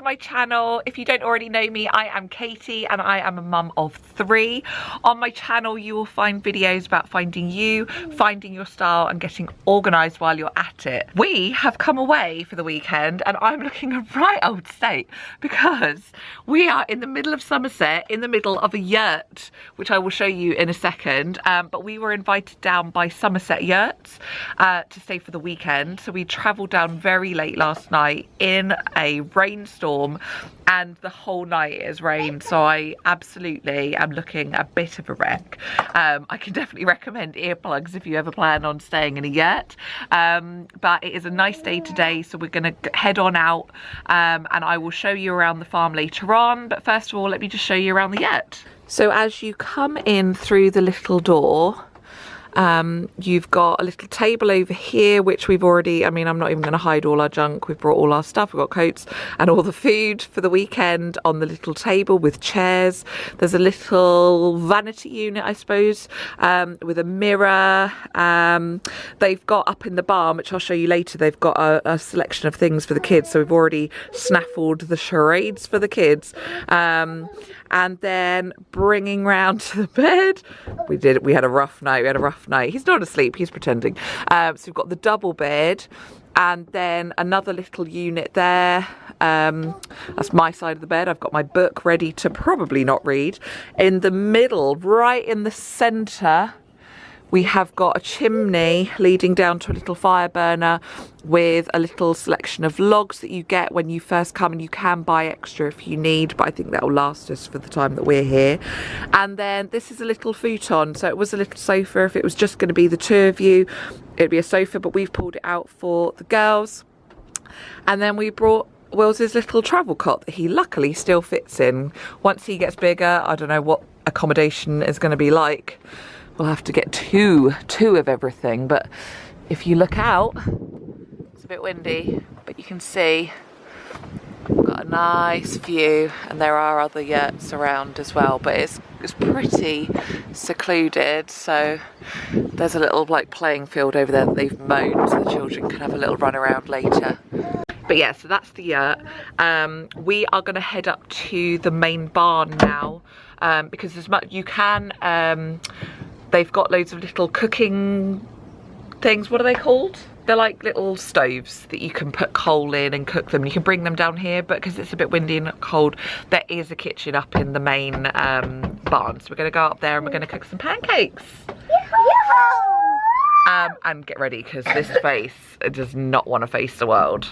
to my channel. If you don't already know me, I am Katie and I am a mum of three. On my channel, you will find videos about finding you, finding your style and getting organised while you're at it. We have come away for the weekend and I'm looking a right old state because we are in the middle of Somerset, in the middle of a yurt, which I will show you in a second. Um, but we were invited down by Somerset Yurts uh, to stay for the weekend. So we travelled down very late last night in a rainstorm and the whole night it has rained so I absolutely am looking a bit of a wreck. Um, I can definitely recommend earplugs if you ever plan on staying in a yurt um, but it is a nice day today so we're going to head on out um, and I will show you around the farm later on but first of all let me just show you around the yurt. So as you come in through the little door um, you've got a little table over here, which we've already, I mean, I'm not even going to hide all our junk. We've brought all our stuff. We've got coats and all the food for the weekend on the little table with chairs. There's a little vanity unit, I suppose, um, with a mirror. Um, they've got up in the barn, which I'll show you later, they've got a, a, selection of things for the kids. So we've already snaffled the charades for the kids. And then bringing round to the bed. We did, we had a rough night, we had a rough night. He's not asleep, he's pretending. Um, so we've got the double bed and then another little unit there. Um, that's my side of the bed. I've got my book ready to probably not read. In the middle, right in the centre, we have got a chimney leading down to a little fire burner with a little selection of logs that you get when you first come and you can buy extra if you need but I think that will last us for the time that we're here. And then this is a little futon so it was a little sofa. If it was just going to be the two of you it'd be a sofa but we've pulled it out for the girls. And then we brought Will's little travel cot that he luckily still fits in. Once he gets bigger I don't know what accommodation is going to be like we'll have to get two, two of everything. But if you look out, it's a bit windy, but you can see we've got a nice view and there are other yurts around as well, but it's, it's pretty secluded. So there's a little like playing field over there that they've mown so the children can have a little run around later but yeah so that's the yurt um, we are going to head up to the main barn now um, because as much you can um, they've got loads of little cooking things. What are they called? They're like little stoves that you can put coal in and cook them. You can bring them down here, but because it's a bit windy and cold, there is a kitchen up in the main um, barn. So we're gonna go up there and we're gonna cook some pancakes. Um, and get ready because this face does not want to face the world.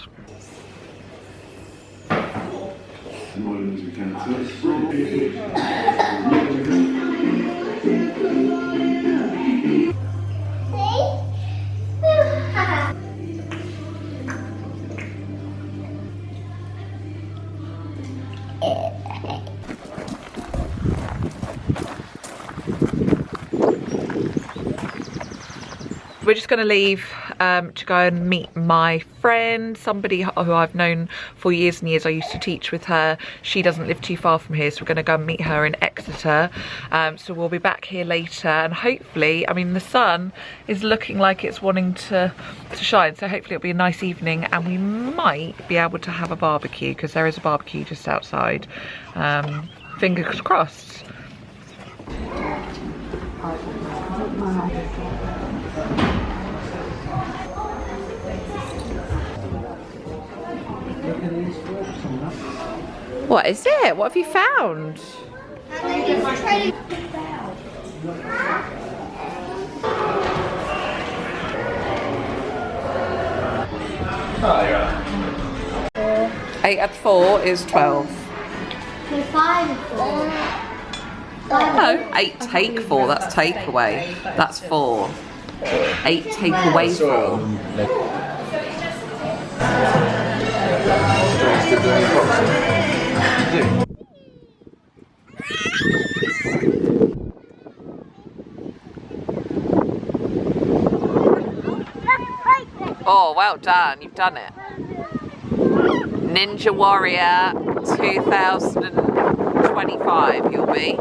We're just going to leave um, to go and meet my friend, somebody who I've known for years and years. I used to teach with her. She doesn't live too far from here, so we're going to go and meet her in Exeter. Um, so we'll be back here later, and hopefully, I mean, the sun is looking like it's wanting to, to shine, so hopefully it'll be a nice evening, and we might be able to have a barbecue, because there is a barbecue just outside. Um, fingers crossed. What is it? What have you found? Eight at four is twelve. No, eight take four, that's takeaway. That's four. Eight take away four. Oh, well done. You've done it. Ninja Warrior 2025 you'll be.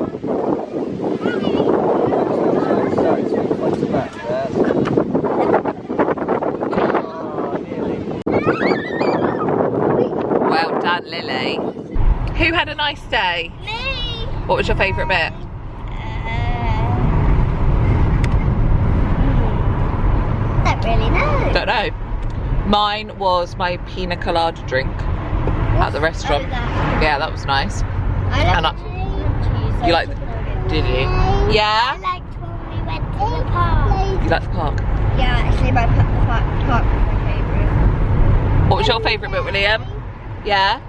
Well done. Lily. Who had a nice day? Me. What was your favourite bit? Uh, don't really know. Don't know. Mine was my pina colada drink at the restaurant. Oh, that. Yeah, that was nice. I And like cheese. You like Did you? I Yeah? liked when we went to the park. You liked the park? Yeah, actually my pa- the park, park was my favourite. What was your favourite bit, William? Yeah?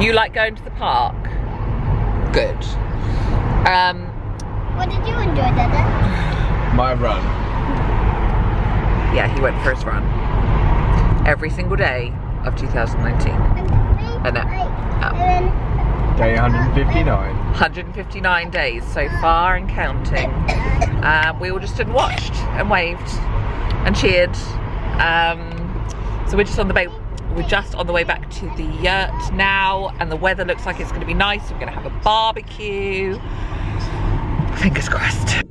You like going to the park? Good. Um, What did you enjoy, Dada? My run. yeah, he went for his run. Every single day of 2019. I know. Day 159. 159 days so far and counting. Um, we all just stood and watched and waved and cheered. Um, so we're just on the way. We're just on the way back to the yurt now, and the weather looks like it's going to be nice. We're going to have a barbecue. Fingers crossed.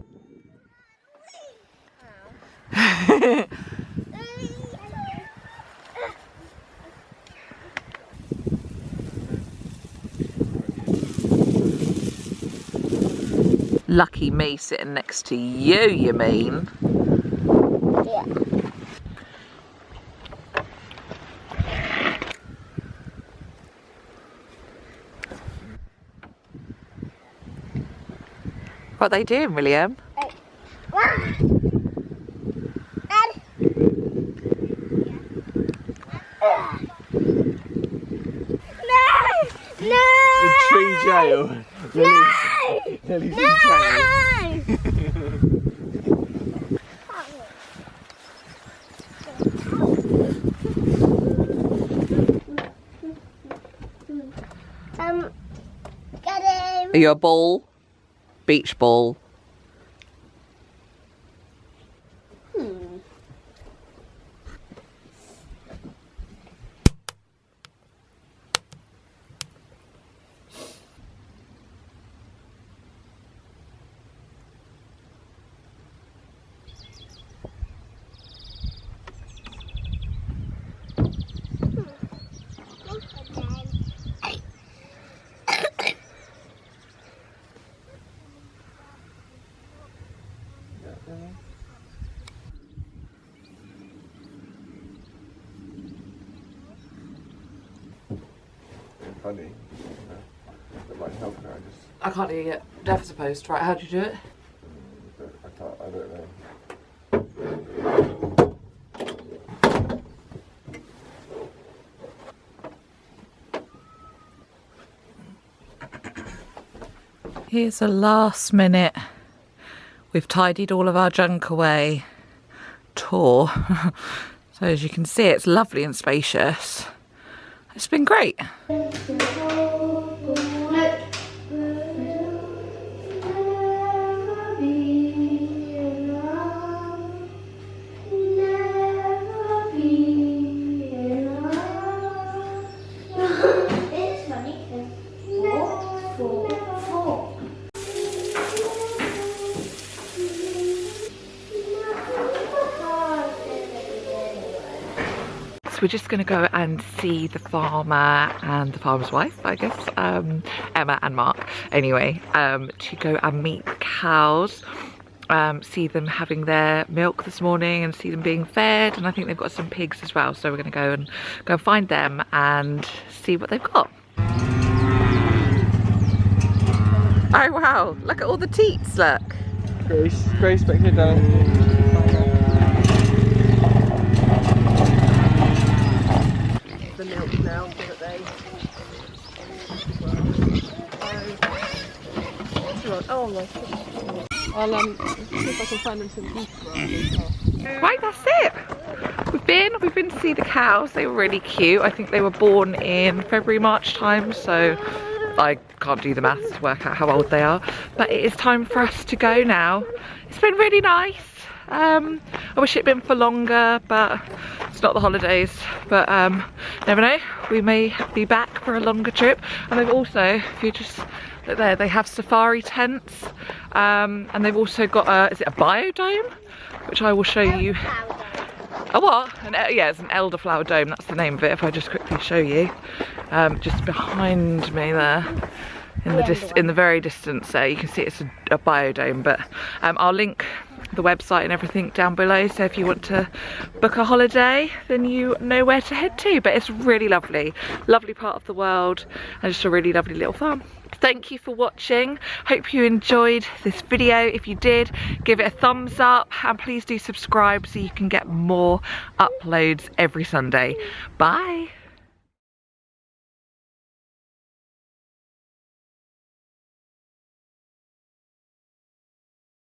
Lucky me sitting next to you, you mean? Yeah. What are they doing, William? No! The No! tree jail. Lily's, Lily's. No! Um, get him. Are you a ball? Beach ball? Funny. That might help her. I just, I can't do it yet. Deaf supposed. Right, how'd you do it? I can't, I don't know. Here's a last minute. We've tidied all of our junk away tour. so as you can see, it's lovely and spacious. It's been great. So we're just going to go and see the farmer and the farmer's wife, I guess, um, Emma and Mark, anyway, um, to go and meet the cows, um, see them having their milk this morning and see them being fed. And I think they've got some pigs as well. So we're going to go and go find them and see what they've got. Oh wow, look at all the teats, look. Grace, Grace, back here, darling. the milk now so that they. Oh, no. I'll um, see if I can find them some beef. Right, that's it. We've been, we've been to see the cows. They were really cute. I think they were born in February, March time, so I can't do the maths to work out how old they are. But it is time for us to go now. It's been really nice. Um, I wish it'd been for longer, but it's not the holidays. But um, never know, we may be back for a longer trip. And they've also, if you just there, they have safari tents. Um, and they've also got a, is it a biodome? Which I will show you. A what? An, yeah, it's an elderflower dome. That's the name of it. If I just quickly show you, um, just behind me there, in the dis- in the very distance there, you can see it's a, a biodome. But um, I'll link the website and everything down below. So if you want to book a holiday, then you know where to head to. But it's really lovely, lovely part of the world, and just a really lovely little farm. Thank you for watching. Hope you enjoyed this video. If you did, give it a thumbs up and please do subscribe so you can get more uploads every Sunday. Bye.